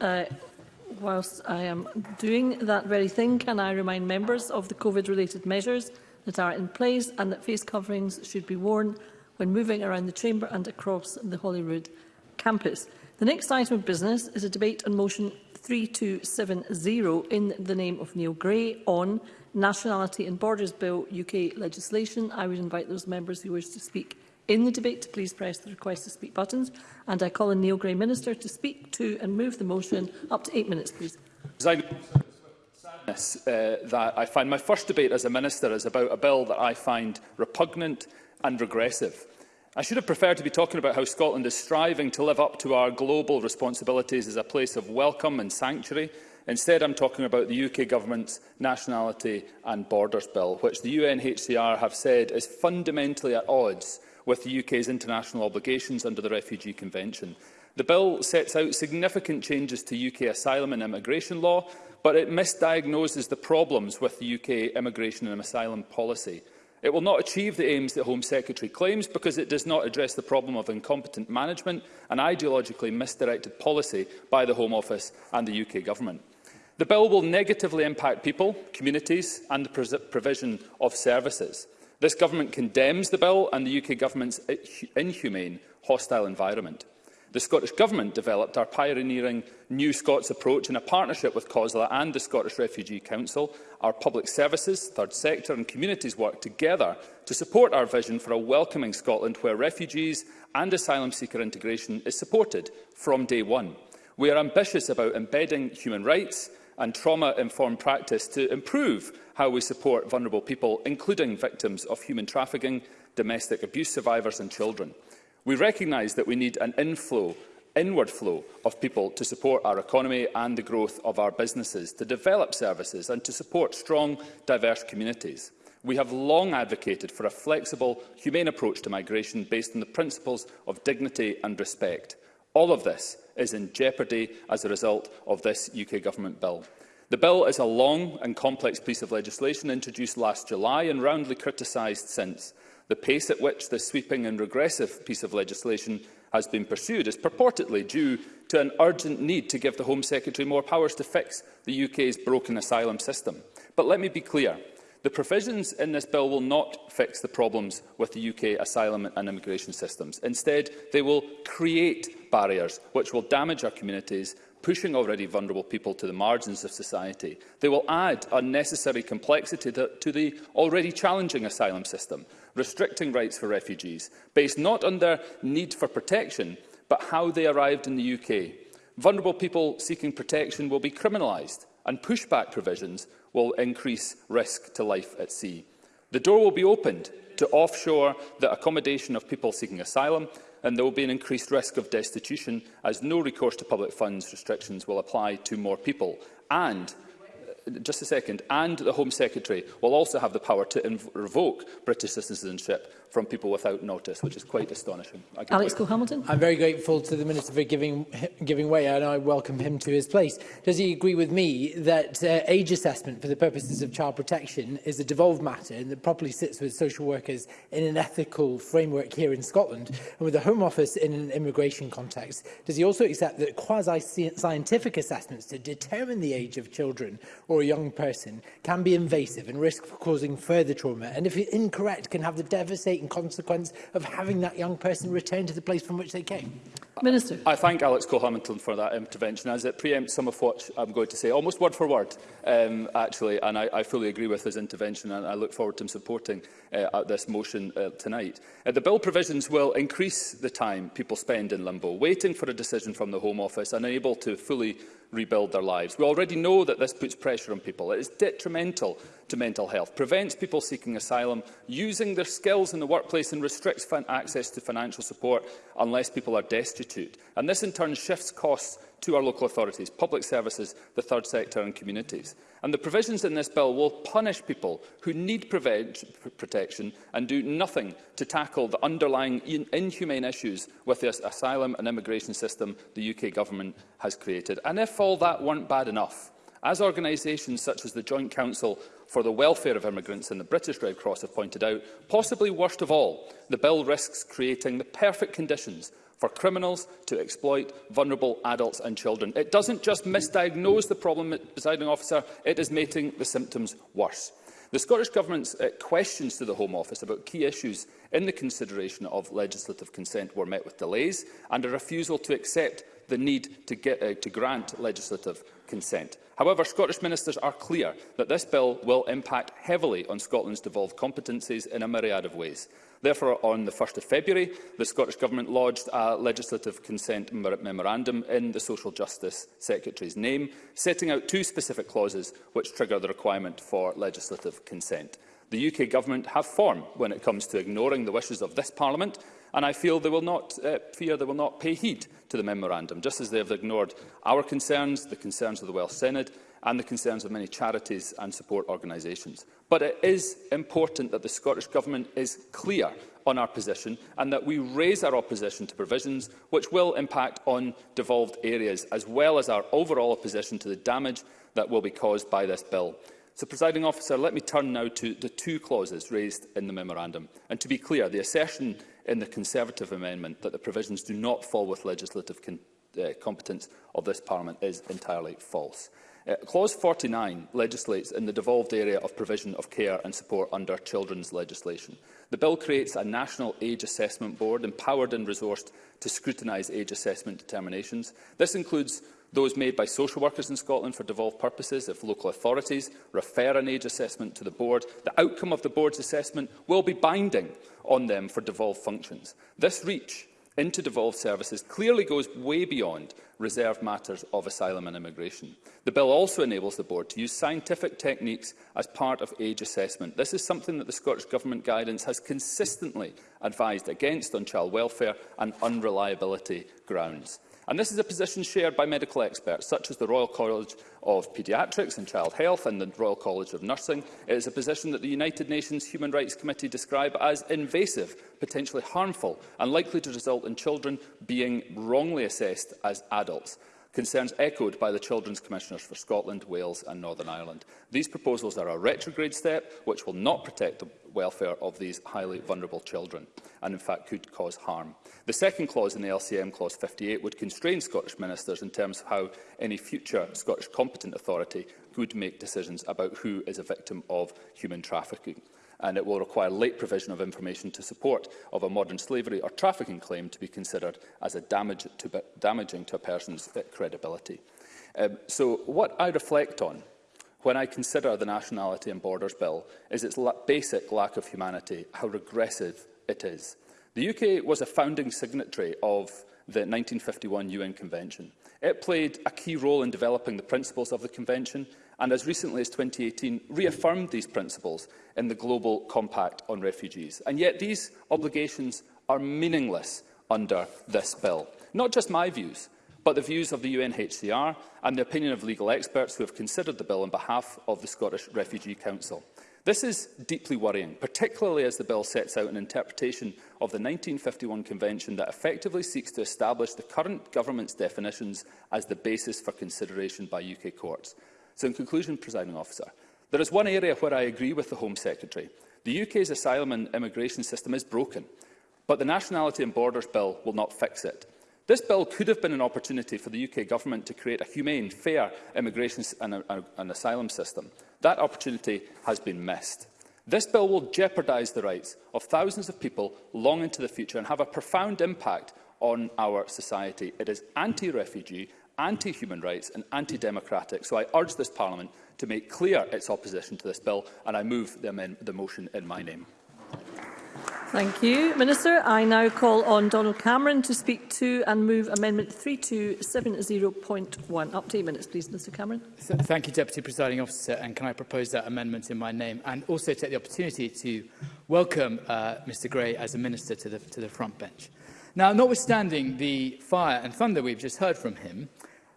uh, whilst I am doing that very thing, can I remind members of the COVID-related measures that are in place and that face coverings should be worn when moving around the Chamber and across the Holyrood campus. The next item of business is a debate on motion 3270 in the name of Neil Gray on Nationality and Borders Bill UK legislation. I would invite those members who wish to speak In the debate, please press the request to speak buttons. And I call on Neil Gray, Minister, to speak to and move the motion. Up to eight minutes, please. Sadness, uh, that I find my first debate as a minister is about a bill that I find repugnant and regressive. I should have preferred to be talking about how Scotland is striving to live up to our global responsibilities as a place of welcome and sanctuary. Instead, I'm talking about the UK Government's Nationality and Borders Bill, which the UNHCR have said is fundamentally at odds with the UK's international obligations under the Refugee Convention. The bill sets out significant changes to UK asylum and immigration law, but it misdiagnoses the problems with the UK immigration and asylum policy. It will not achieve the aims that Home Secretary claims because it does not address the problem of incompetent management and ideologically misdirected policy by the Home Office and the UK Government. The bill will negatively impact people, communities and the provision of services. This government condemns the bill and the UK government's inhumane, hostile environment. The Scottish Government developed our pioneering New Scots approach in a partnership with COSLA and the Scottish Refugee Council. Our public services, third sector and communities work together to support our vision for a welcoming Scotland where refugees and asylum seeker integration is supported from day one. We are ambitious about embedding human rights and trauma-informed practice to improve how we support vulnerable people, including victims of human trafficking, domestic abuse survivors and children. We recognise that we need an inflow inward flow of people to support our economy and the growth of our businesses, to develop services and to support strong, diverse communities. We have long advocated for a flexible, humane approach to migration based on the principles of dignity and respect. All of this is in jeopardy as a result of this UK Government bill. The bill is a long and complex piece of legislation introduced last July and roundly criticised since. The pace at which this sweeping and regressive piece of legislation has been pursued is purportedly due to an urgent need to give the Home Secretary more powers to fix the UK's broken asylum system. But let me be clear. The provisions in this bill will not fix the problems with the UK asylum and immigration systems. Instead, they will create barriers which will damage our communities pushing already vulnerable people to the margins of society. They will add unnecessary complexity to the already challenging asylum system, restricting rights for refugees, based not on their need for protection, but how they arrived in the UK. Vulnerable people seeking protection will be criminalised, and pushback provisions will increase risk to life at sea. The door will be opened to offshore the accommodation of people seeking asylum, and there will be an increased risk of destitution as no recourse to public funds restrictions will apply to more people. And uh, just a second, and the Home Secretary will also have the power to revoke British citizenship from people without notice, which is quite astonishing. Alex Cole-Hamilton. I'm very grateful to the Minister for giving, giving way, and I welcome him to his place. Does he agree with me that uh, age assessment for the purposes of child protection is a devolved matter and that properly sits with social workers in an ethical framework here in Scotland and with the Home Office in an immigration context? Does he also accept that quasi-scientific assessments to determine the age of children or a young person can be invasive and risk causing further trauma, and if incorrect, can have the devastating devastating consequence of having that young person return to the place from which they came? Minister. I thank Alex Cole-Hamilton for that intervention, as it preempts some of what I'm going to say, almost word for word, um, actually, and I, I fully agree with his intervention, and I look forward to him supporting uh, this motion uh, tonight. Uh, the bill provisions will increase the time people spend in limbo, waiting for a decision from the Home Office and unable to fully rebuild their lives. We already know that this puts pressure on people. It is detrimental to mental health, prevents people seeking asylum using their skills in the workplace and restricts access to financial support unless people are destitute. And this in turn shifts costs to our local authorities, public services, the third sector and communities. And the provisions in this bill will punish people who need protection and do nothing to tackle the underlying in inhumane issues with the asylum and immigration system the UK government has created. And if all that weren't bad enough, As organisations such as the Joint Council for the Welfare of Immigrants and the British Red Cross have pointed out, possibly worst of all, the bill risks creating the perfect conditions for criminals to exploit vulnerable adults and children. It doesn't just misdiagnose the problem, presiding officer, it is making the symptoms worse. The Scottish Government's uh, questions to the Home Office about key issues in the consideration of legislative consent were met with delays and a refusal to accept the need to, get, uh, to grant legislative consent. However, Scottish ministers are clear that this bill will impact heavily on Scotland's devolved competencies in a myriad of ways. Therefore, on the 1st of February, the Scottish Government lodged a legislative consent memorandum in the Social Justice Secretary's name, setting out two specific clauses which trigger the requirement for legislative consent. The UK Government have form when it comes to ignoring the wishes of this Parliament and I feel they will not uh, fear they will not pay heed to the memorandum, just as they have ignored our concerns, the concerns of the Welsh Senate, and the concerns of many charities and support organisations. But it is important that the Scottish Government is clear on our position and that we raise our opposition to provisions which will impact on devolved areas, as well as our overall opposition to the damage that will be caused by this bill. So, presiding officer, let me turn now to the two clauses raised in the memorandum. And to be clear, the assertion in the Conservative amendment that the provisions do not fall with legislative uh, competence of this Parliament is entirely false. Uh, Clause 49 legislates in the devolved area of provision of care and support under children's legislation. The bill creates a National Age Assessment Board empowered and resourced to scrutinise age assessment determinations. This includes those made by social workers in Scotland for devolved purposes if local authorities refer an age assessment to the board. The outcome of the board's assessment will be binding on them for devolved functions. This reach into devolved services clearly goes way beyond reserved matters of asylum and immigration. The bill also enables the board to use scientific techniques as part of age assessment. This is something that the Scottish Government guidance has consistently advised against on child welfare and unreliability grounds. And this is a position shared by medical experts, such as the Royal College of Paediatrics and Child Health and the Royal College of Nursing. It is a position that the United Nations Human Rights Committee describe as invasive, potentially harmful and likely to result in children being wrongly assessed as adults concerns echoed by the Children's Commissioners for Scotland, Wales and Northern Ireland. These proposals are a retrograde step which will not protect the welfare of these highly vulnerable children and in fact could cause harm. The second clause in the LCM clause 58 would constrain Scottish ministers in terms of how any future Scottish competent authority could make decisions about who is a victim of human trafficking and it will require late provision of information to support of a modern slavery or trafficking claim to be considered as a damage to, damaging to a person's credibility. Um, so what I reflect on when I consider the Nationality and Borders Bill is its la basic lack of humanity, how regressive it is. The UK was a founding signatory of the 1951 UN Convention. It played a key role in developing the principles of the Convention and as recently as 2018 reaffirmed these principles in the Global Compact on Refugees. And yet these obligations are meaningless under this bill. Not just my views, but the views of the UNHCR and the opinion of legal experts who have considered the bill on behalf of the Scottish Refugee Council. This is deeply worrying, particularly as the bill sets out an interpretation of the 1951 Convention that effectively seeks to establish the current government's definitions as the basis for consideration by UK courts. So in conclusion, presiding officer, there is one area where I agree with the Home Secretary. The UK's asylum and immigration system is broken, but the Nationality and Borders Bill will not fix it. This bill could have been an opportunity for the UK Government to create a humane, fair immigration and, a, uh, and asylum system. That opportunity has been missed. This bill will jeopardise the rights of thousands of people long into the future and have a profound impact on our society. It is anti-refugee anti-human rights and anti-democratic, so I urge this Parliament to make clear its opposition to this bill, and I move the, the motion in my name. Thank you, Minister. I now call on Donald Cameron to speak to and move Amendment 3270.1. Up to eight minutes, please, Mr Cameron. thank you, Deputy Presiding Officer, and can I propose that amendment in my name and also take the opportunity to welcome uh, Mr Gray as a Minister to the, to the front bench. Now, notwithstanding the fire and thunder we've just heard from him,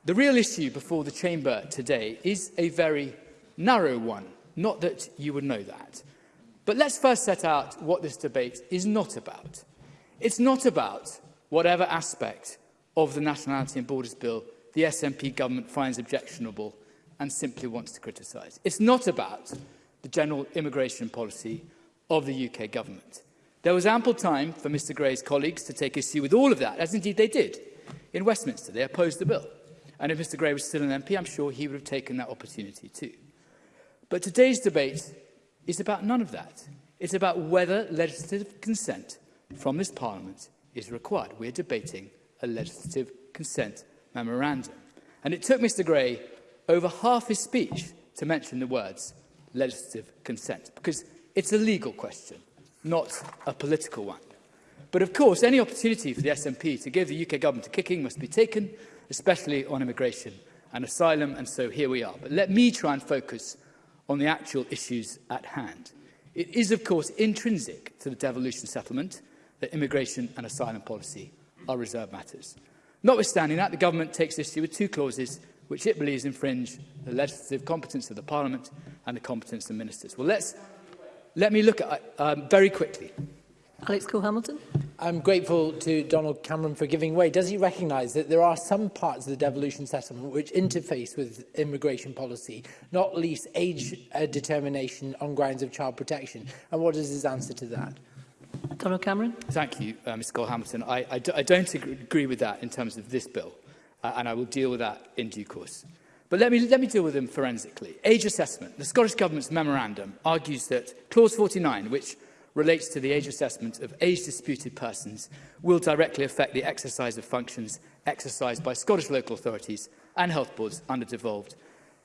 the real issue before the chamber today is a very narrow one. Not that you would know that. But let's first set out what this debate is not about. It's not about whatever aspect of the Nationality and Borders Bill the SNP government finds objectionable and simply wants to criticise. It's not about the general immigration policy of the UK government. There was ample time for Mr Gray's colleagues to take issue with all of that, as indeed they did in Westminster. They opposed the bill. And if Mr Gray was still an MP, I'm sure he would have taken that opportunity too. But today's debate is about none of that. It's about whether legislative consent from this Parliament is required. We're debating a legislative consent memorandum. And it took Mr Gray over half his speech to mention the words legislative consent, because it's a legal question not a political one. But of course, any opportunity for the SNP to give the UK government a kicking must be taken, especially on immigration and asylum, and so here we are. But let me try and focus on the actual issues at hand. It is, of course, intrinsic to the devolution settlement that immigration and asylum policy are reserved matters. Notwithstanding that, the government takes issue with two clauses which it believes infringe the legislative competence of the Parliament and the competence of ministers. Well, let's Let me look at um, very quickly. Alex Cole-Hamilton. I'm grateful to Donald Cameron for giving way. Does he recognise that there are some parts of the devolution settlement which interface with immigration policy, not least age uh, determination on grounds of child protection? And what is his answer to that? Donald Cameron. Thank you, uh, Mr. Cole-Hamilton. I, I, I don't agree with that in terms of this bill, uh, and I will deal with that in due course. But let me, let me deal with them forensically. Age assessment. The Scottish Government's memorandum argues that Clause 49, which relates to the age assessment of age-disputed persons, will directly affect the exercise of functions exercised by Scottish local authorities and health boards under devolved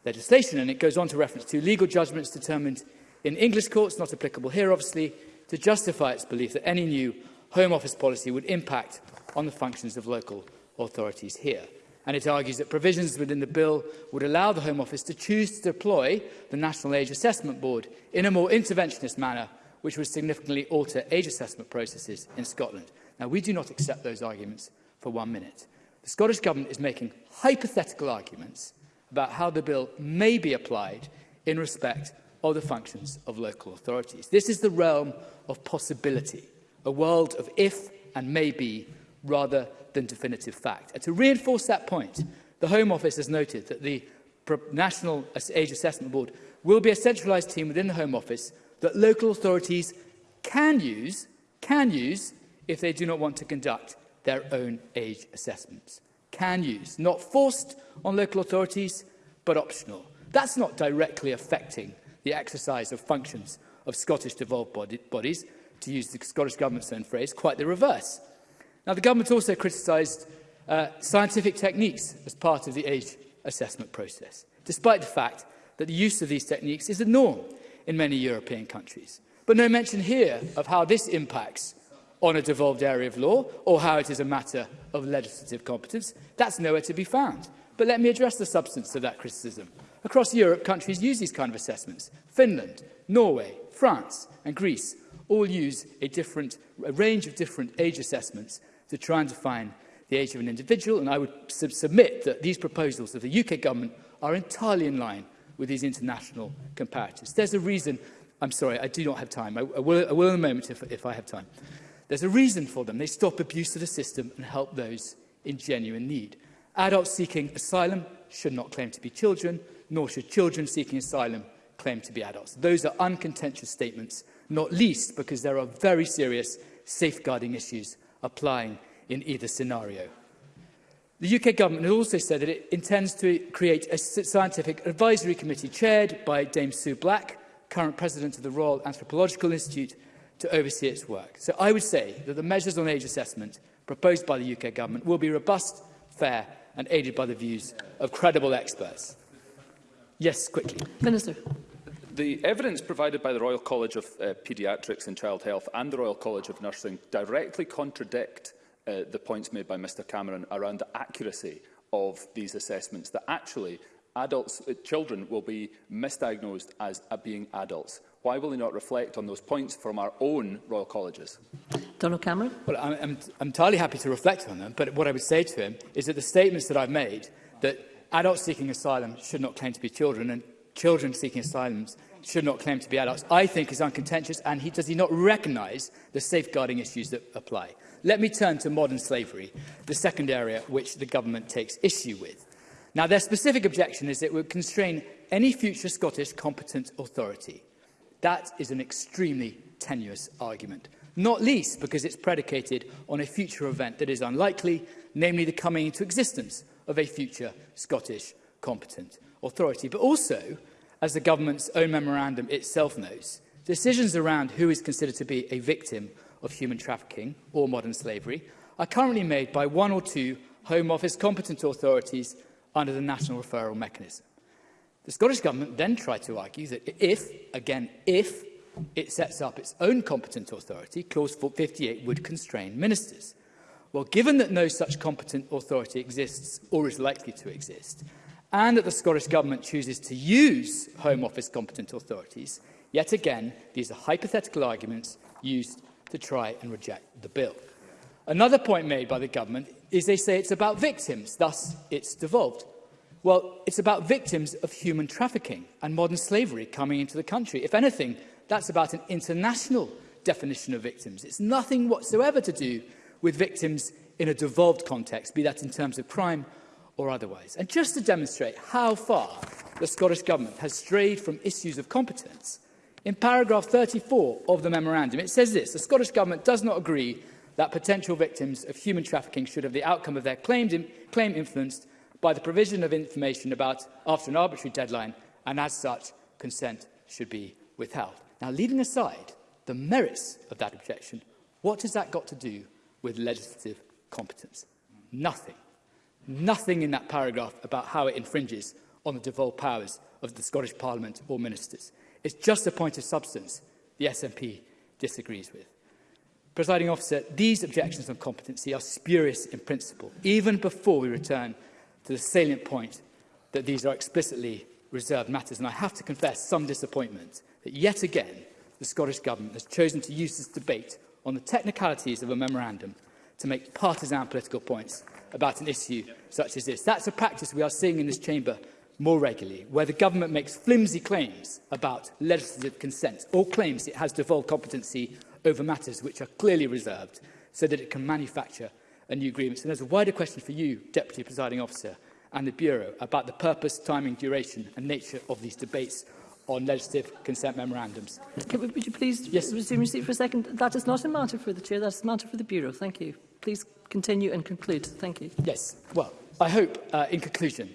legislation. And it goes on to reference to legal judgments determined in English courts, not applicable here, obviously, to justify its belief that any new Home Office policy would impact on the functions of local authorities here and it argues that provisions within the bill would allow the Home Office to choose to deploy the National Age Assessment Board in a more interventionist manner, which would significantly alter age assessment processes in Scotland. Now, we do not accept those arguments for one minute. The Scottish Government is making hypothetical arguments about how the bill may be applied in respect of the functions of local authorities. This is the realm of possibility, a world of if and maybe rather than definitive fact. And to reinforce that point, the Home Office has noted that the National Age Assessment Board will be a centralised team within the Home Office that local authorities can use, can use if they do not want to conduct their own age assessments. Can use, not forced on local authorities, but optional. That's not directly affecting the exercise of functions of Scottish devolved bodies, to use the Scottish Government's own phrase, quite the reverse. Now, the government also criticised uh, scientific techniques as part of the age assessment process, despite the fact that the use of these techniques is the norm in many European countries. But no mention here of how this impacts on a devolved area of law or how it is a matter of legislative competence. That's nowhere to be found. But let me address the substance of that criticism. Across Europe, countries use these kind of assessments. Finland, Norway, France and Greece all use a, different, a range of different age assessments to try and define the age of an individual, and I would sub submit that these proposals of the UK government are entirely in line with these international comparatives. There's a reason, I'm sorry, I do not have time. I, I, will, I will in a moment if, if I have time. There's a reason for them. They stop abuse of the system and help those in genuine need. Adults seeking asylum should not claim to be children, nor should children seeking asylum claim to be adults. Those are uncontentious statements not least because there are very serious safeguarding issues applying in either scenario. The UK government has also said that it intends to create a scientific advisory committee chaired by Dame Sue Black, current president of the Royal Anthropological Institute, to oversee its work. So I would say that the measures on age assessment proposed by the UK government will be robust, fair and aided by the views of credible experts. Yes, quickly. Minister. The evidence provided by the Royal College of uh, Paediatrics and Child Health and the Royal College of Nursing directly contradict uh, the points made by Mr Cameron around the accuracy of these assessments, that actually adults, uh, children will be misdiagnosed as uh, being adults. Why will he not reflect on those points from our own Royal Colleges? Donald Cameron. Well, I'm, I'm, I'm entirely happy to reflect on them, but what I would say to him is that the statements that I've made that adults seeking asylum should not claim to be children and children seeking asylums should not claim to be adults, I think is uncontentious and he does he not recognise the safeguarding issues that apply. Let me turn to modern slavery, the second area which the government takes issue with. Now, their specific objection is it would constrain any future Scottish competent authority. That is an extremely tenuous argument, not least because it's predicated on a future event that is unlikely, namely the coming into existence of a future Scottish competent authority, but also as the government's own memorandum itself knows, decisions around who is considered to be a victim of human trafficking or modern slavery are currently made by one or two Home Office competent authorities under the national referral mechanism. The Scottish Government then tried to argue that if, again, if it sets up its own competent authority, Clause 58 would constrain ministers. Well, given that no such competent authority exists or is likely to exist, and that the Scottish Government chooses to use Home Office competent authorities, yet again, these are hypothetical arguments used to try and reject the bill. Another point made by the government is they say it's about victims, thus it's devolved. Well, it's about victims of human trafficking and modern slavery coming into the country. If anything, that's about an international definition of victims. It's nothing whatsoever to do with victims in a devolved context, be that in terms of crime or otherwise. And just to demonstrate how far the Scottish Government has strayed from issues of competence, in paragraph 34 of the memorandum, it says this, the Scottish Government does not agree that potential victims of human trafficking should have the outcome of their claimed in, claim influenced by the provision of information about after an arbitrary deadline, and as such, consent should be withheld. Now, leaving aside the merits of that objection, what has that got to do with legislative competence? Nothing nothing in that paragraph about how it infringes on the devolved powers of the Scottish Parliament or ministers. It's just a point of substance the SNP disagrees with. Presiding officer, these objections on competency are spurious in principle, even before we return to the salient point that these are explicitly reserved matters. And I have to confess some disappointment that yet again, the Scottish Government has chosen to use this debate on the technicalities of a memorandum to make partisan political points about an issue such as this. That's a practice we are seeing in this chamber more regularly, where the government makes flimsy claims about legislative consent or claims it has devolved competency over matters which are clearly reserved so that it can manufacture a new agreement. And there's a wider question for you, Deputy Presiding Officer, and the Bureau about the purpose, timing, duration and nature of these debates on legislative consent memorandums. Can, would you please yes. resume your seat for a second? That is not a matter for the Chair, that is a matter for the Bureau. Thank you. Please continue and conclude. Thank you. Yes. Well, I hope, uh, in conclusion,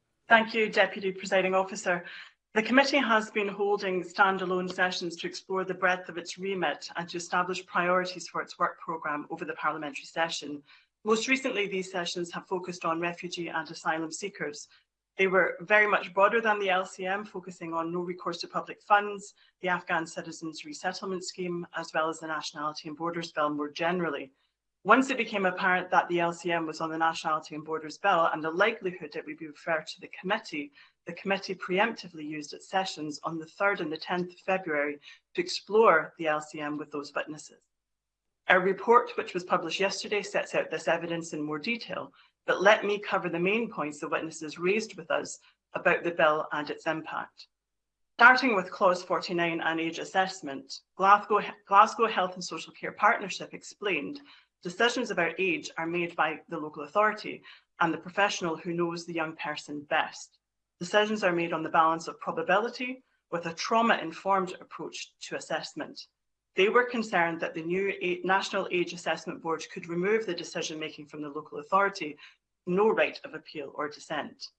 Thank you, Deputy Presiding Officer. The committee has been holding standalone sessions to explore the breadth of its remit and to establish priorities for its work programme over the parliamentary session. Most recently, these sessions have focused on refugee and asylum seekers. They were very much broader than the LCM, focusing on no recourse to public funds, the Afghan Citizens Resettlement Scheme, as well as the Nationality and Borders Bill more generally. Once it became apparent that the LCM was on the Nationality and Borders Bill and the likelihood that we would be referred to the committee, the committee preemptively used its sessions on the 3rd and the 10th of February to explore the LCM with those witnesses. Our report, which was published yesterday, sets out this evidence in more detail, but let me cover the main points the witnesses raised with us about the bill and its impact. Starting with clause 49 and age assessment, Glasgow, Glasgow Health and Social Care Partnership explained Decisions about age are made by the local authority and the professional who knows the young person best. Decisions are made on the balance of probability with a trauma-informed approach to assessment. They were concerned that the new National Age Assessment Board could remove the decision-making from the local authority, no right of appeal or dissent.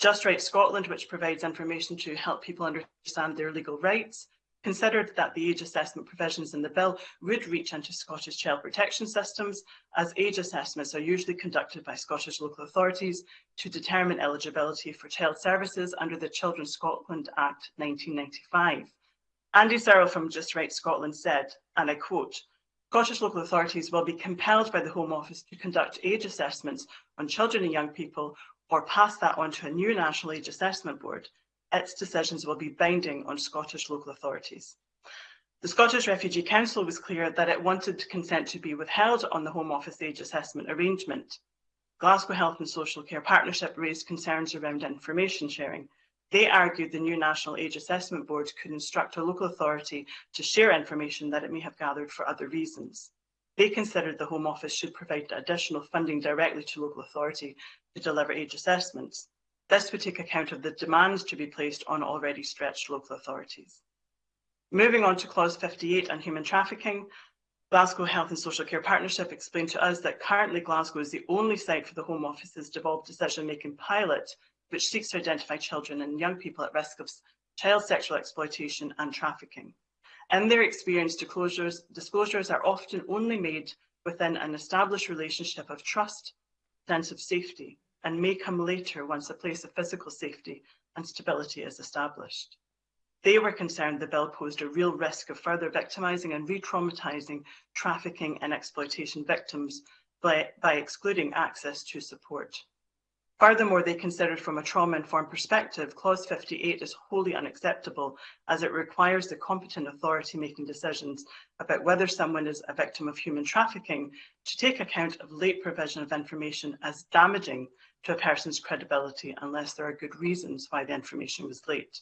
Just Right Scotland, which provides information to help people understand their legal rights, considered that the age assessment provisions in the bill would reach into Scottish child protection systems, as age assessments are usually conducted by Scottish local authorities to determine eligibility for child services under the Children Scotland Act 1995. Andy Searle from Just Right Scotland said, and I quote, Scottish local authorities will be compelled by the Home Office to conduct age assessments on children and young people or pass that on to a new National Age Assessment Board its decisions will be binding on Scottish local authorities. The Scottish Refugee Council was clear that it wanted consent to be withheld on the Home Office age assessment arrangement. Glasgow Health and Social Care Partnership raised concerns around information sharing. They argued the new National Age Assessment Board could instruct a local authority to share information that it may have gathered for other reasons. They considered the Home Office should provide additional funding directly to local authority to deliver age assessments. This would take account of the demands to be placed on already stretched local authorities. Moving on to clause 58 on human trafficking, Glasgow Health and Social Care Partnership explained to us that currently Glasgow is the only site for the Home Office's devolved decision-making pilot, which seeks to identify children and young people at risk of child sexual exploitation and trafficking. In their experience, disclosures, disclosures are often only made within an established relationship of trust, sense of safety, and may come later once a place of physical safety and stability is established. They were concerned the bill posed a real risk of further victimising and re-traumatising trafficking and exploitation victims by, by excluding access to support. Furthermore, they considered from a trauma-informed perspective, Clause 58 is wholly unacceptable as it requires the competent authority making decisions about whether someone is a victim of human trafficking to take account of late provision of information as damaging to a person's credibility unless there are good reasons why the information was late.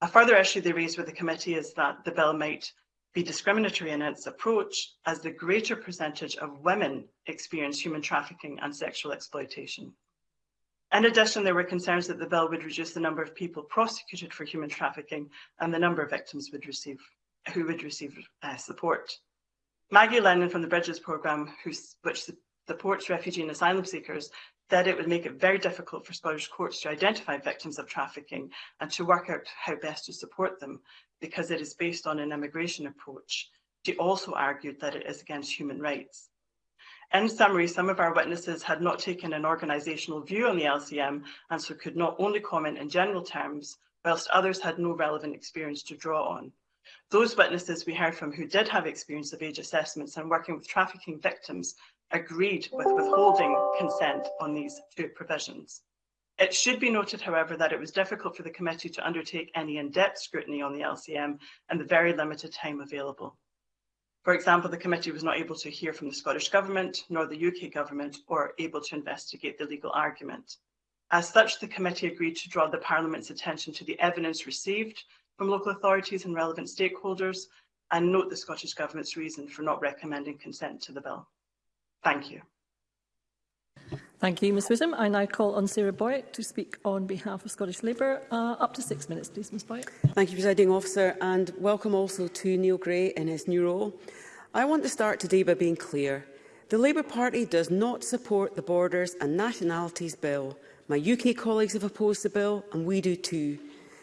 A further issue they raised with the committee is that the bill might be discriminatory in its approach as the greater percentage of women experience human trafficking and sexual exploitation. In addition, there were concerns that the bill would reduce the number of people prosecuted for human trafficking and the number of victims would receive, who would receive uh, support. Maggie Lennon from the Bridges programme, which supports refugee and asylum seekers, said it would make it very difficult for Scottish courts to identify victims of trafficking and to work out how best to support them because it is based on an immigration approach. She also argued that it is against human rights. In summary, some of our witnesses had not taken an organisational view on the LCM and so could not only comment in general terms, whilst others had no relevant experience to draw on. Those witnesses we heard from who did have experience of age assessments and working with trafficking victims agreed with withholding consent on these two provisions. It should be noted, however, that it was difficult for the committee to undertake any in-depth scrutiny on the LCM and the very limited time available. For example, the committee was not able to hear from the Scottish Government nor the UK Government or able to investigate the legal argument. As such, the committee agreed to draw the Parliament's attention to the evidence received from local authorities and relevant stakeholders and note the Scottish Government's reason for not recommending consent to the bill. Thank you. Thank you, Ms Whittam. I now call on Sarah Boyack to speak on behalf of Scottish Labour. Uh, up to six minutes, please, Ms Boyack. Thank you, Presiding Officer, and welcome also to Neil Gray in his new role. I want to start today by being clear. The Labour Party does not support the Borders and Nationalities Bill. My UK colleagues have opposed the bill, and we do too.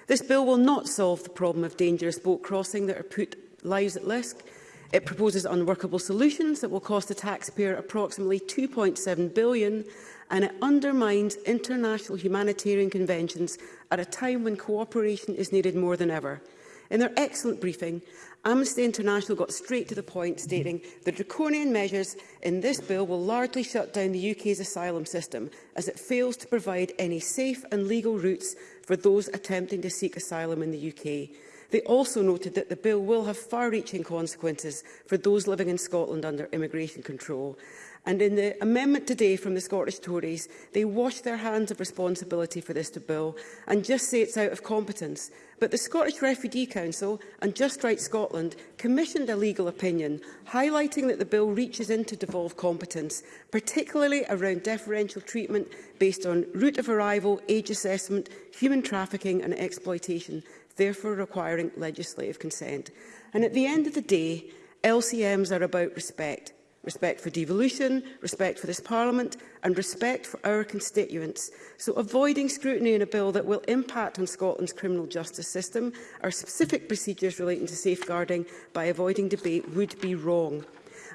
This bill will not solve the problem of dangerous boat crossing that are put lives at risk, It proposes unworkable solutions that will cost the taxpayer approximately $2.7 billion, and it undermines international humanitarian conventions at a time when cooperation is needed more than ever. In their excellent briefing, Amnesty International got straight to the point, stating the draconian measures in this bill will largely shut down the UK's asylum system, as it fails to provide any safe and legal routes for those attempting to seek asylum in the UK. They also noted that the bill will have far-reaching consequences for those living in Scotland under immigration control. And in the amendment today from the Scottish Tories, they wash their hands of responsibility for this bill and just say it's out of competence. But the Scottish Refugee Council and Just Right Scotland commissioned a legal opinion highlighting that the bill reaches into devolved competence, particularly around differential treatment based on route of arrival, age assessment, human trafficking and exploitation therefore requiring legislative consent. And at the end of the day, LCMs are about respect. Respect for devolution, respect for this Parliament and respect for our constituents. So avoiding scrutiny in a bill that will impact on Scotland's criminal justice system, or specific procedures relating to safeguarding by avoiding debate would be wrong.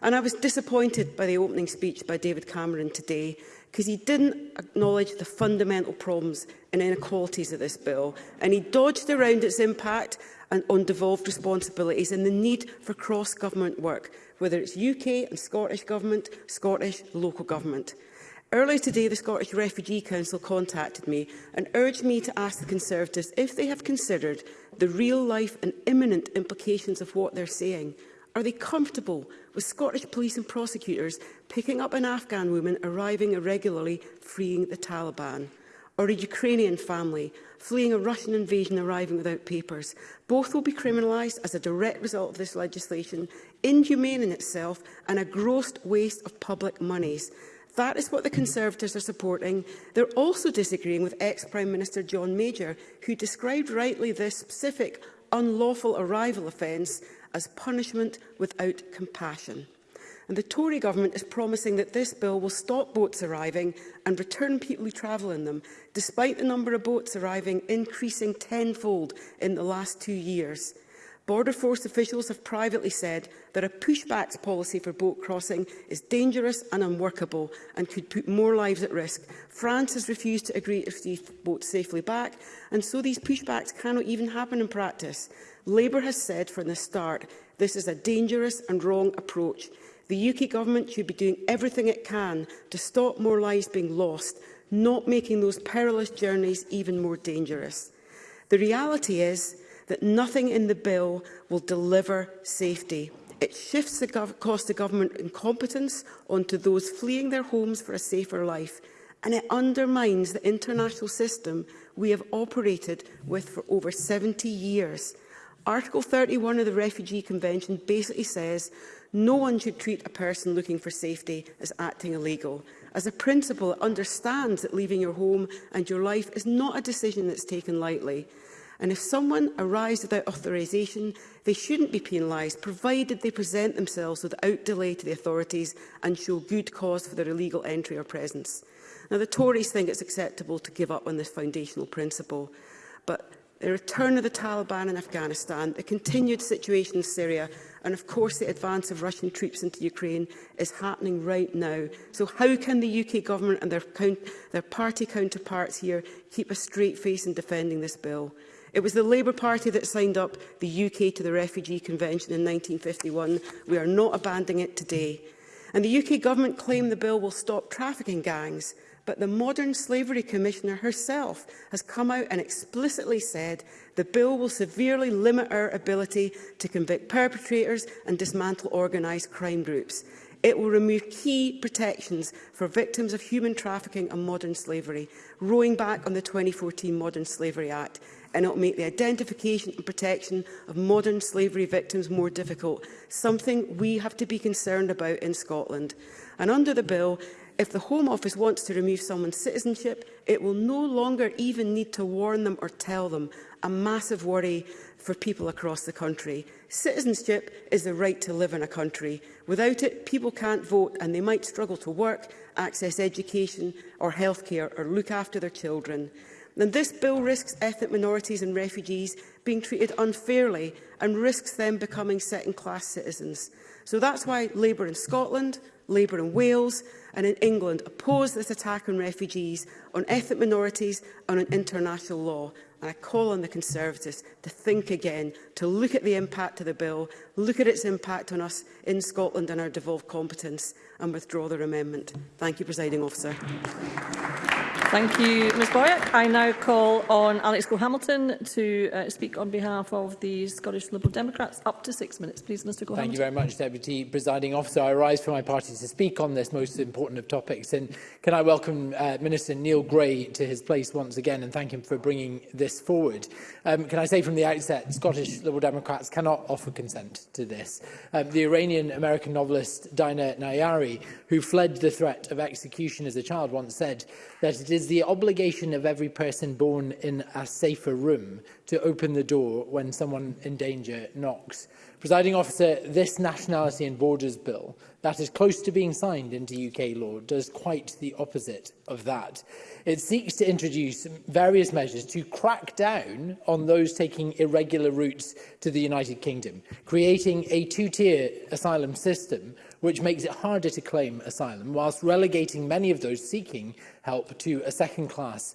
And I was disappointed by the opening speech by David Cameron today, because he didn't acknowledge the fundamental problems and inequalities of this bill, and he dodged around its impact and on devolved responsibilities and the need for cross-government work, whether it's UK and Scottish Government, Scottish local government. Earlier today, the Scottish Refugee Council contacted me and urged me to ask the Conservatives if they have considered the real-life and imminent implications of what they're saying Are they comfortable with Scottish police and prosecutors picking up an Afghan woman arriving irregularly, freeing the Taliban? Or a Ukrainian family fleeing a Russian invasion arriving without papers? Both will be criminalised as a direct result of this legislation, inhumane in itself and a gross waste of public monies. That is what the Conservatives are supporting. They're also disagreeing with ex-Prime Minister John Major, who described rightly this specific unlawful arrival offence as punishment without compassion. And the Tory government is promising that this bill will stop boats arriving and return people who travel in them, despite the number of boats arriving increasing tenfold in the last two years. Border Force officials have privately said that a pushback policy for boat crossing is dangerous and unworkable and could put more lives at risk. France has refused to agree to receive boats safely back, and so these pushbacks cannot even happen in practice. Labour has said from the start this is a dangerous and wrong approach. The UK government should be doing everything it can to stop more lives being lost, not making those perilous journeys even more dangerous. The reality is that nothing in the bill will deliver safety. It shifts the cost of government incompetence onto those fleeing their homes for a safer life, and it undermines the international system we have operated with for over 70 years. Article 31 of the Refugee Convention basically says no one should treat a person looking for safety as acting illegal. As a principle, it understands that leaving your home and your life is not a decision that's taken lightly. And if someone arrives without authorisation, they shouldn't be penalised, provided they present themselves without delay to the authorities and show good cause for their illegal entry or presence. Now, the Tories think it's acceptable to give up on this foundational principle, but the return of the Taliban in Afghanistan, the continued situation in Syria, and of course the advance of Russian troops into Ukraine is happening right now. So how can the UK government and their, count, their party counterparts here keep a straight face in defending this bill? It was the Labour Party that signed up the UK to the Refugee Convention in 1951. We are not abandoning it today. And the UK government claimed the bill will stop trafficking gangs, but the modern slavery commissioner herself has come out and explicitly said the bill will severely limit our ability to convict perpetrators and dismantle organised crime groups. It will remove key protections for victims of human trafficking and modern slavery, rowing back on the 2014 Modern Slavery Act and it will make the identification and protection of modern slavery victims more difficult, something we have to be concerned about in Scotland. And under the bill, if the Home Office wants to remove someone's citizenship, it will no longer even need to warn them or tell them, a massive worry for people across the country. Citizenship is the right to live in a country. Without it, people can't vote and they might struggle to work, access education or healthcare or look after their children. And this bill risks ethnic minorities and refugees being treated unfairly and risks them becoming second-class citizens. So that's why Labour in Scotland, Labour in Wales and in England oppose this attack on refugees, on ethnic minorities and on international law. And I call on the Conservatives to think again, to look at the impact of the bill, look at its impact on us in Scotland and our devolved competence and withdraw their amendment. Thank you, Presiding Officer. Thank you, Ms Boyack. I now call on Alex Hamilton to uh, speak on behalf of the Scottish Liberal Democrats. Up to six minutes, please, Mr Gohamilton. Thank you very much, Deputy Presiding Officer. I rise for my party to speak on this most important of topics. And can I welcome uh, Minister Neil Gray to his place once again and thank him for bringing this forward. Um, can I say from the outset, Scottish Liberal Democrats cannot offer consent to this. Um, the Iranian-American novelist Dina Nayari, who fled the threat of execution as a child, once said that it is is the obligation of every person born in a safer room to open the door when someone in danger knocks. Presiding officer, this Nationality and Borders Bill that is close to being signed into UK law does quite the opposite of that. It seeks to introduce various measures to crack down on those taking irregular routes to the United Kingdom, creating a two-tier asylum system which makes it harder to claim asylum, whilst relegating many of those seeking help to a second class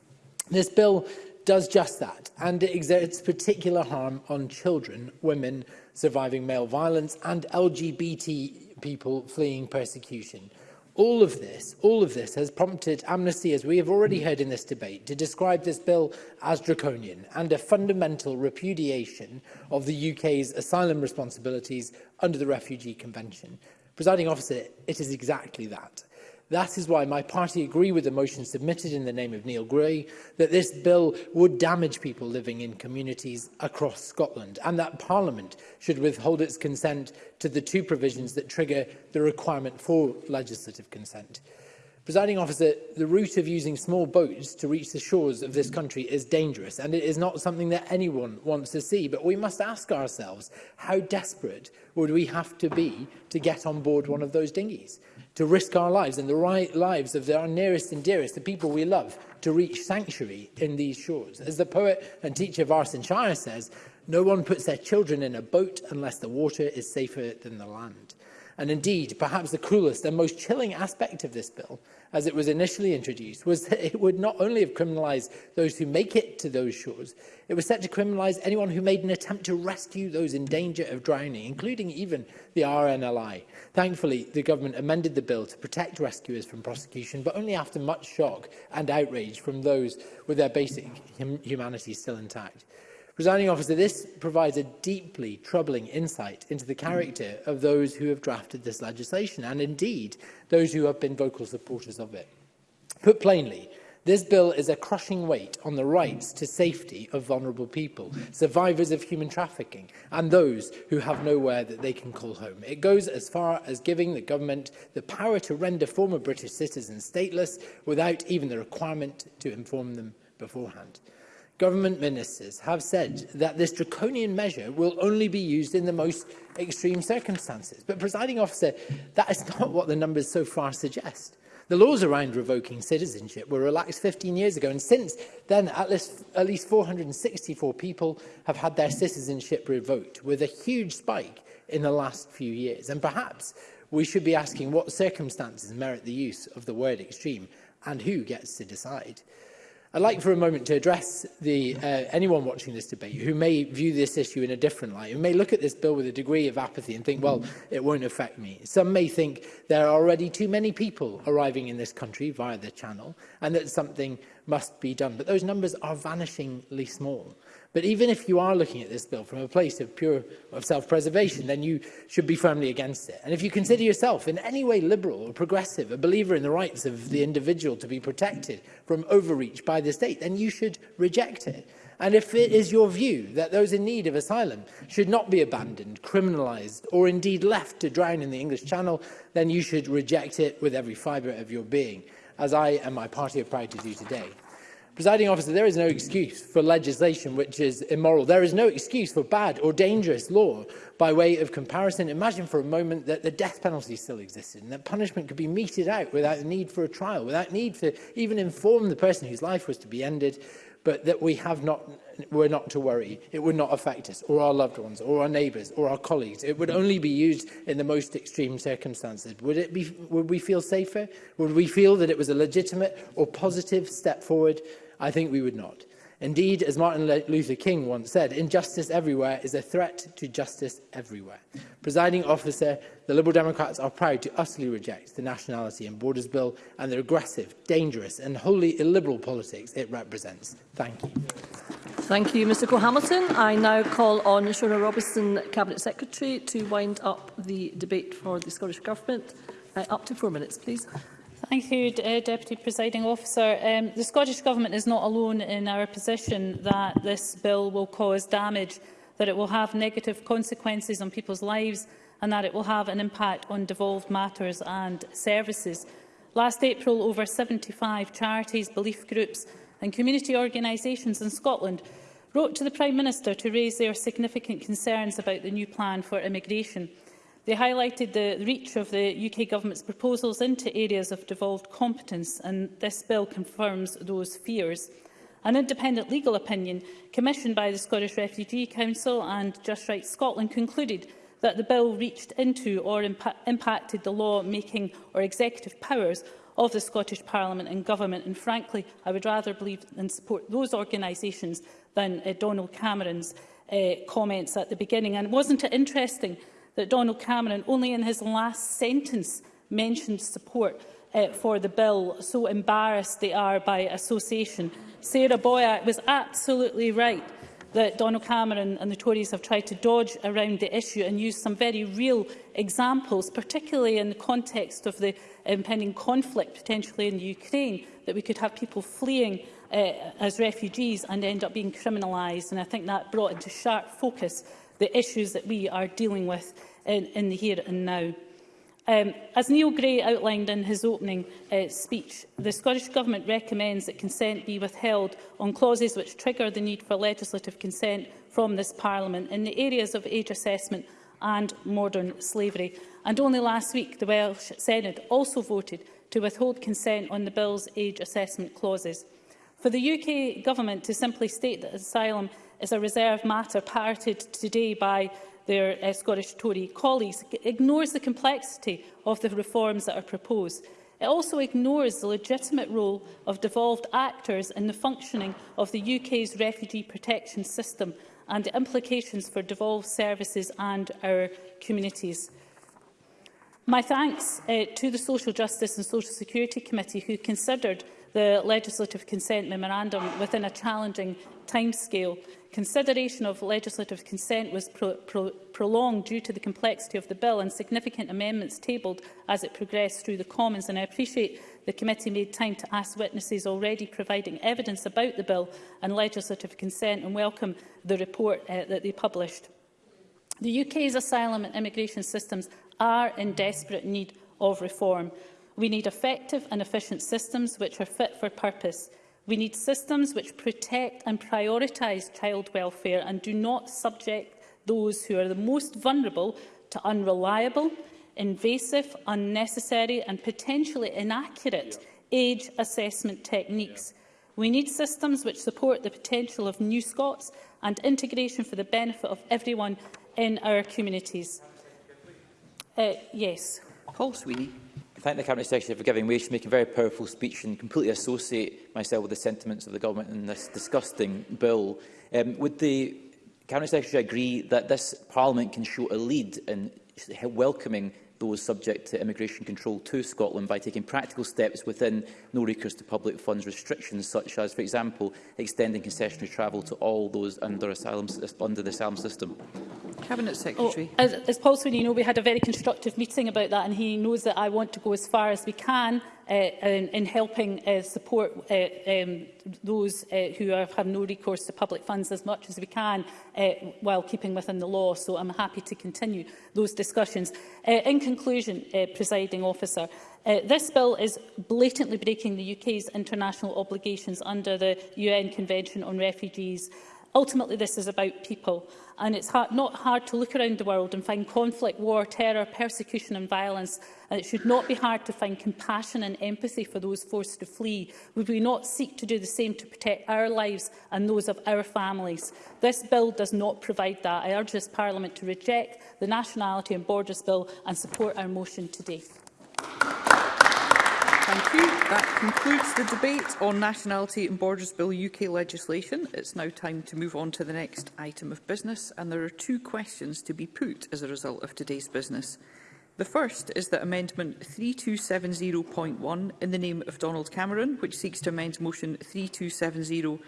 This bill does just that, and it exerts particular harm on children, women surviving male violence, and LGBT people fleeing persecution. All of this, all of this has prompted Amnesty, as we have already heard in this debate, to describe this bill as draconian and a fundamental repudiation of the UK's asylum responsibilities under the Refugee Convention. Presiding officer, it is exactly that. That is why my party agree with the motion submitted in the name of Neil Gray that this bill would damage people living in communities across Scotland and that Parliament should withhold its consent to the two provisions that trigger the requirement for legislative consent. Presiding officer, the route of using small boats to reach the shores of this country is dangerous and it is not something that anyone wants to see. But we must ask ourselves, how desperate would we have to be to get on board one of those dinghies? To risk our lives and the right lives of our nearest and dearest, the people we love, to reach sanctuary in these shores. As the poet and teacher Varsin Shire says, no one puts their children in a boat unless the water is safer than the land. And indeed, perhaps the cruelest and most chilling aspect of this bill, as it was initially introduced, was that it would not only have criminalised those who make it to those shores, it was set to criminalise anyone who made an attempt to rescue those in danger of drowning, including even the RNLI. Thankfully, the government amended the bill to protect rescuers from prosecution, but only after much shock and outrage from those with their basic hum humanity still intact. Presiding officer, this provides a deeply troubling insight into the character of those who have drafted this legislation and indeed those who have been vocal supporters of it. Put plainly, this bill is a crushing weight on the rights to safety of vulnerable people, survivors of human trafficking, and those who have nowhere that they can call home. It goes as far as giving the government the power to render former British citizens stateless without even the requirement to inform them beforehand government ministers have said that this draconian measure will only be used in the most extreme circumstances. But, presiding officer, that is not what the numbers so far suggest. The laws around revoking citizenship were relaxed 15 years ago, and since then, at least, at least 464 people have had their citizenship revoked, with a huge spike in the last few years. And perhaps we should be asking what circumstances merit the use of the word extreme and who gets to decide. I'd like for a moment to address the, uh, anyone watching this debate who may view this issue in a different light, who may look at this bill with a degree of apathy and think, well, it won't affect me. Some may think there are already too many people arriving in this country via the channel and that something must be done. But those numbers are vanishingly small. But even if you are looking at this bill from a place of pure of self-preservation, then you should be firmly against it. And if you consider yourself in any way liberal or progressive, a believer in the rights of the individual to be protected from overreach by the state, then you should reject it. And if it is your view that those in need of asylum should not be abandoned, criminalised, or indeed left to drown in the English Channel, then you should reject it with every fibre of your being, as I and my party are proud to do today. Presiding officer, there is no excuse for legislation which is immoral. There is no excuse for bad or dangerous law. By way of comparison, imagine for a moment that the death penalty still existed and that punishment could be meted out without the need for a trial, without need to even inform the person whose life was to be ended, but that we have not, were not to worry. It would not affect us or our loved ones or our neighbours or our colleagues. It would only be used in the most extreme circumstances. Would, it be, would we feel safer? Would we feel that it was a legitimate or positive step forward I think we would not. Indeed, as Martin Luther King once said, injustice everywhere is a threat to justice everywhere. Presiding officer, the Liberal Democrats are proud to utterly reject the Nationality and Borders Bill and the aggressive, dangerous and wholly illiberal politics it represents. Thank you. Thank you, Mr Cole-Hamilton. I now call on Shona Robertson, Cabinet Secretary, to wind up the debate for the Scottish Government. Uh, up to four minutes, please. Thank you, uh, Deputy Presiding Officer. Um, the Scottish Government is not alone in our position that this bill will cause damage, that it will have negative consequences on people's lives and that it will have an impact on devolved matters and services. Last April, over 75 charities, belief groups and community organisations in Scotland wrote to the Prime Minister to raise their significant concerns about the new plan for immigration. They highlighted the reach of the UK Government's proposals into areas of devolved competence, and this bill confirms those fears. An independent legal opinion commissioned by the Scottish Refugee Council and Just Right Scotland concluded that the bill reached into or impa impacted the law-making or executive powers of the Scottish Parliament and Government. And frankly, I would rather believe and support those organisations than uh, Donald Cameron's uh, comments at the beginning. And wasn't it interesting that Donald Cameron only in his last sentence mentioned support uh, for the bill, so embarrassed they are by association. Sarah Boyack was absolutely right that Donald Cameron and the Tories have tried to dodge around the issue and use some very real examples, particularly in the context of the impending conflict potentially in Ukraine, that we could have people fleeing uh, as refugees and end up being criminalised. And I think that brought into sharp focus the issues that we are dealing with in, in the here and now. Um, as Neil Gray outlined in his opening uh, speech, the Scottish Government recommends that consent be withheld on clauses which trigger the need for legislative consent from this Parliament in the areas of age assessment and modern slavery. And only last week, the Welsh Senate also voted to withhold consent on the bill's age assessment clauses. For the UK Government to simply state that asylum is a reserve matter parroted today by their uh, Scottish Tory colleagues, ignores the complexity of the reforms that are proposed. It also ignores the legitimate role of devolved actors in the functioning of the UK's refugee protection system and the implications for devolved services and our communities. My thanks uh, to the Social Justice and Social Security Committee who considered the legislative consent memorandum within a challenging timescale. Consideration of legislative consent was pro pro prolonged due to the complexity of the bill and significant amendments tabled as it progressed through the Commons, and I appreciate the committee made time to ask witnesses already providing evidence about the bill and legislative consent and welcome the report uh, that they published. The UK's asylum and immigration systems are in desperate need of reform. We need effective and efficient systems which are fit for purpose. We need systems which protect and prioritise child welfare and do not subject those who are the most vulnerable to unreliable, invasive, unnecessary and potentially inaccurate yeah. age assessment techniques. Yeah. We need systems which support the potential of new Scots and integration for the benefit of everyone in our communities. Uh, yes. Paul Sweeney. I thank the Cabinet Secretary for giving way. to make a very powerful speech and completely associate myself with the sentiments of the government in this disgusting bill. Um, would the Cabinet Secretary agree that this Parliament can show a lead in welcoming those subject to immigration control to Scotland by taking practical steps within no recourse to public funds restrictions, such as, for example, extending concessionary travel to all those under, asylum, under the asylum system? Cabinet oh, Secretary. Oh, as, as Paul Sweeney you know, we had a very constructive meeting about that and he knows that I want to go as far as we can uh, in, in helping uh, support uh, um, those uh, who are, have no recourse to public funds as much as we can uh, while keeping within the law. So I'm happy to continue those discussions. Uh, in conclusion, uh, presiding officer, uh, this bill is blatantly breaking the UK's international obligations under the UN Convention on Refugees Ultimately, this is about people, and it's hard, not hard to look around the world and find conflict, war, terror, persecution and violence, and it should not be hard to find compassion and empathy for those forced to flee. Would we not seek to do the same to protect our lives and those of our families? This bill does not provide that. I urge this Parliament to reject the Nationality and Borders Bill and support our motion today. Thank you. That concludes the debate on Nationality and Borders Bill UK legislation. It's now time to move on to the next item of business, and there are two questions to be put as a result of today's business. The first is that Amendment 3270.1 in the name of Donald Cameron, which seeks to amend Motion 3270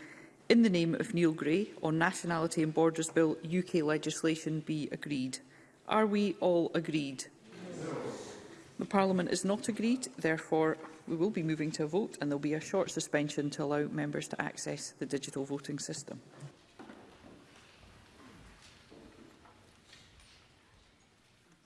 in the name of Neil Gray on Nationality and Borders Bill UK legislation be agreed. Are we all agreed? No. The Parliament is not agreed, therefore We will be moving to a vote and there will be a short suspension to allow members to access the digital voting system.